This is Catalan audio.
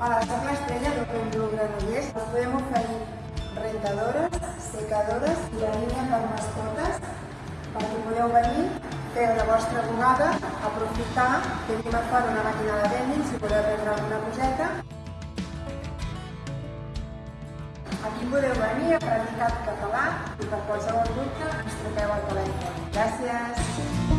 A la Torre Estrella de Perú Granollers us podem oferir rentadores, secadores i la línia per mascotes perquè podeu venir, fer la vostra bugada, aprofitar, tenim a fora una màquina de vending si podeu vendre alguna coseta. Aquí podeu venir a practicar català i per qualsevol dubte ens truqueu al telèfon. Gràcies!